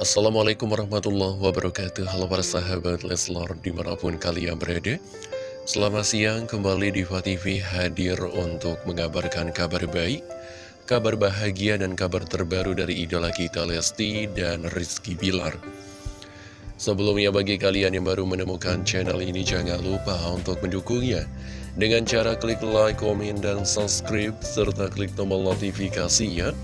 Assalamualaikum warahmatullahi wabarakatuh. Halo para sahabat Leslor di mana pun kalian berada. Selamat siang kembali di TV hadir untuk mengabarkan kabar baik Kabar bahagia dan kabar terbaru dari idola kita Lesti dan Rizky Bilar. Sebelumnya bagi kalian yang baru menemukan channel ini jangan lupa untuk mendukungnya. Dengan cara klik like, komen, dan subscribe serta klik tombol notifikasinya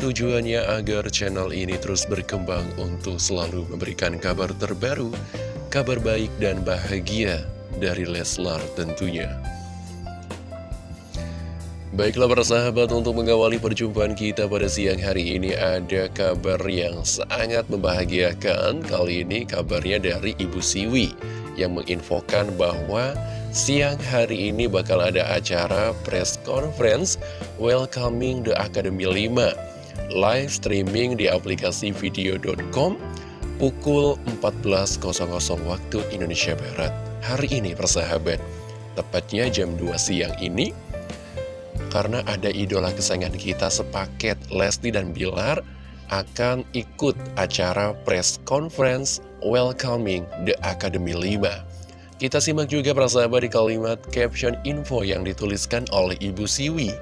Tujuannya agar channel ini terus berkembang untuk selalu memberikan kabar terbaru, kabar baik dan bahagia dari Leslar tentunya. Baiklah para sahabat untuk mengawali perjumpaan kita pada siang hari ini ada kabar yang sangat membahagiakan Kali ini kabarnya dari Ibu Siwi yang menginfokan bahwa siang hari ini bakal ada acara press conference Welcoming the Academy 5 live streaming di aplikasi video.com pukul 14.00 waktu Indonesia Barat. Hari ini persahabat, tepatnya jam 2 siang ini, karena ada idola kesayangan kita sepaket Lesti dan Bilar akan ikut acara press conference welcoming the Academy 5. Kita simak juga persahabat di kalimat caption info yang dituliskan oleh Ibu Siwi.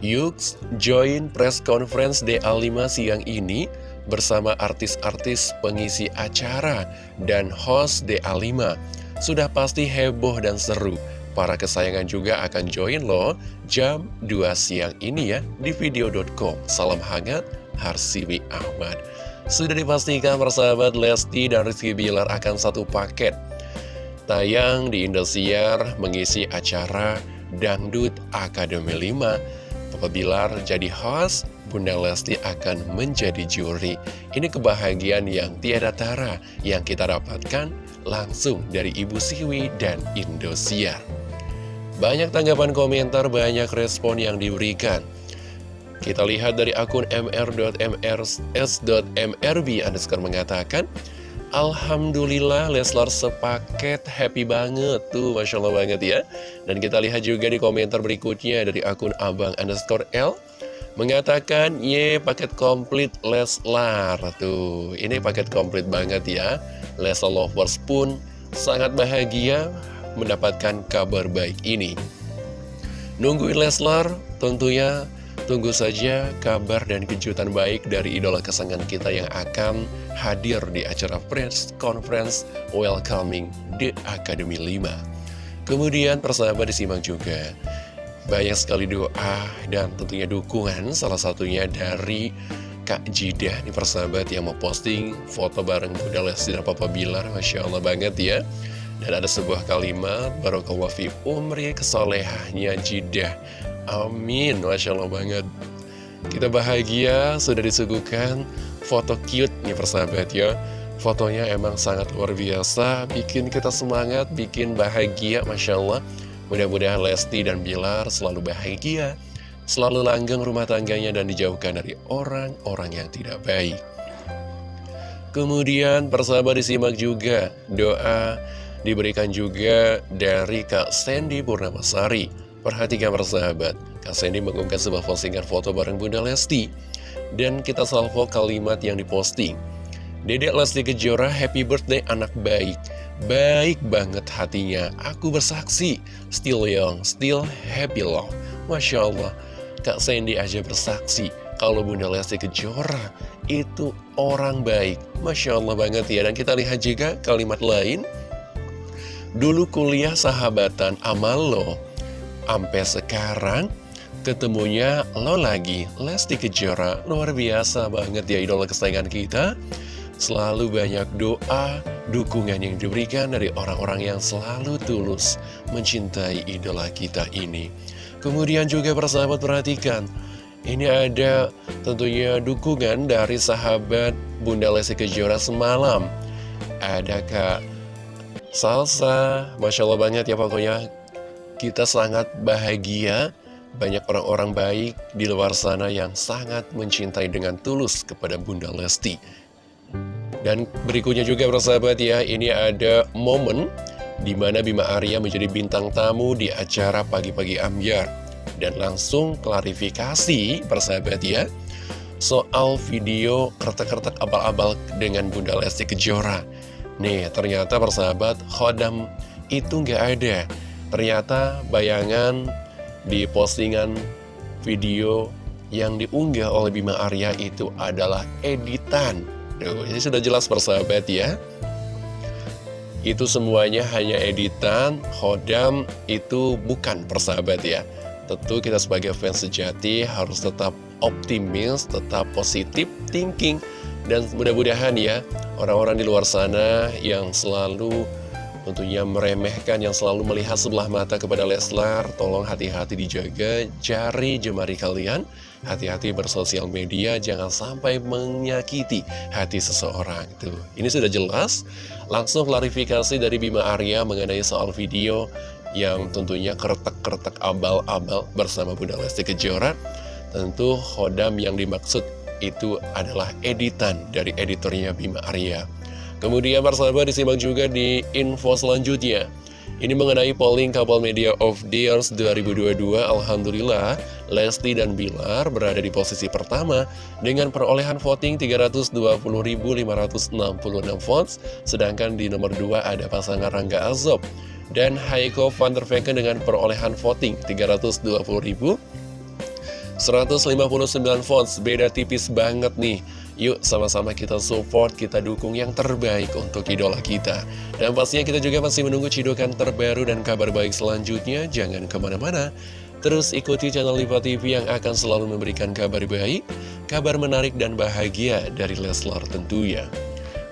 Yuk join press conference DA5 siang ini bersama artis-artis pengisi acara dan host DA5. Sudah pasti heboh dan seru. Para kesayangan juga akan join loh jam 2 siang ini ya di video.com. Salam hangat, Harsiwi Ahmad. Sudah dipastikan persahabat Lesti dan Rizky Bilar akan satu paket. Tayang di Indosiar mengisi acara Dangdut Akademi 5 Papa Bilar jadi host, Bunda Lesti akan menjadi juri. Ini kebahagiaan yang tiada tara yang kita dapatkan langsung dari Ibu Siwi dan Indosiar. Banyak tanggapan komentar, banyak respon yang diberikan. Kita lihat dari akun mr.mrs.mrb underscore mengatakan, Alhamdulillah Leslar sepaket happy banget tuh Masya Allah banget ya. Dan kita lihat juga di komentar berikutnya dari akun abang underscore L Mengatakan ye paket komplit Leslar. Tuh Ini paket komplit banget ya. Leslar lovers pun sangat bahagia mendapatkan kabar baik ini. Nungguin Leslar tentunya Tunggu saja kabar dan kejutan baik dari idola kesenangan kita yang akan hadir di acara press conference welcoming the Academy 5. Kemudian persahabat disimak juga. Banyak sekali doa dan tentunya dukungan salah satunya dari Kak Jidah nih persahabat yang mau posting foto bareng Bunda Lesti dan Papa Bilar Masya Allah banget ya. Dan ada sebuah kalimat Barokallahu fi umri kesolehahnya Jidah Amin, Masya Allah banget. Kita bahagia, sudah disuguhkan foto cute nih persahabat ya. Fotonya emang sangat luar biasa Bikin kita semangat, bikin bahagia Masya Allah. Mudah-mudahan Lesti dan Bilar selalu bahagia Selalu langgeng rumah tangganya dan dijauhkan dari orang-orang yang tidak baik. Kemudian persahabat disimak juga Doa diberikan juga dari Kak Sandy Purnamasari Perhatikan persahabat, Sandy mengunggah sebuah postingan foto bareng Bunda Lesti. Dan kita salvo kalimat yang diposting. Dedek Lesti Kejora, happy birthday anak baik. Baik banget hatinya, aku bersaksi. Still young, still happy love. Masya Allah, Kak Sandy aja bersaksi. Kalau Bunda Lesti Kejora itu orang baik. Masya Allah banget ya. Dan kita lihat juga kalimat lain. Dulu kuliah sahabatan amal lo Sampai sekarang ketemunya lo lagi. Lesti Kejora Luar biasa banget ya idola kesayangan kita. Selalu banyak doa, dukungan yang diberikan dari orang-orang yang selalu tulus mencintai idola kita ini. Kemudian juga persahabat perhatikan Ini ada tentunya dukungan dari sahabat Bunda Lesti Kejora semalam. Ada Kak Salsa, Masya Allah banget ya pokoknya kita sangat bahagia, banyak orang-orang baik di luar sana yang sangat mencintai dengan tulus kepada Bunda Lesti. Dan berikutnya juga persahabat ya, ini ada momen di mana Bima Arya menjadi bintang tamu di acara Pagi-Pagi Ambiar. Dan langsung klarifikasi persahabat ya, soal video kertek-kertek abal-abal dengan Bunda Lesti Kejora. Nih, ternyata persahabat, Khodam itu nggak ada. Ternyata bayangan di postingan video yang diunggah oleh Bima Arya itu adalah editan. Duh, ini sudah jelas persahabat ya. Itu semuanya hanya editan, Khodam itu bukan persahabat ya. Tentu kita sebagai fans sejati harus tetap optimis, tetap positif thinking. Dan mudah-mudahan ya, orang-orang di luar sana yang selalu tentunya meremehkan yang selalu melihat sebelah mata kepada Leslar tolong hati-hati dijaga. Jari jemari kalian. Hati-hati bersosial media jangan sampai menyakiti hati seseorang. Tuh ini sudah jelas. Langsung klarifikasi dari Bima Arya mengenai soal video yang tentunya keretek-keretek abal-abal bersama Bunda Lesti Kejora. Tentu Hodam yang dimaksud itu adalah editan dari editornya Bima Arya Kemudian persahabat disimak juga di info selanjutnya. Ini mengenai polling Couple Media of the Years 2022 Alhamdulillah Lesti dan Bilar berada di posisi pertama Dengan perolehan voting 320.566 votes Sedangkan di nomor 2 ada pasangan Rangga Azob Dan Haiko van der Vecken dengan perolehan voting 320.159 votes Beda tipis banget nih Yuk sama-sama kita support, kita dukung yang terbaik untuk idola kita. Dan pastinya kita juga masih menunggu cidukan terbaru dan kabar baik selanjutnya. Jangan ke mana-mana. Terus ikuti channel Liva TV yang akan selalu memberikan kabar baik, kabar menarik dan bahagia dari Leslar tentunya.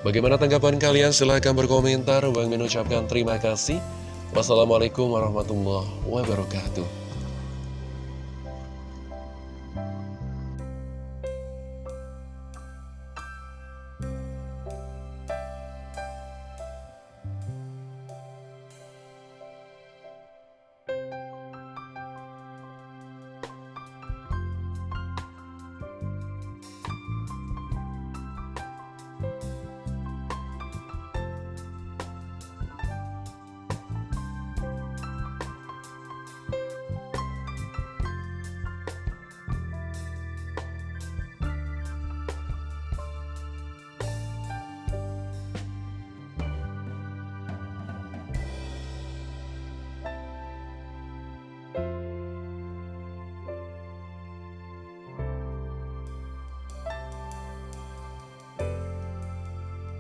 Bagaimana tanggapan kalian? Silahkan berkomentar. Bang mengucapkan terima kasih. Wassalamualaikum warahmatullahi wabarakatuh.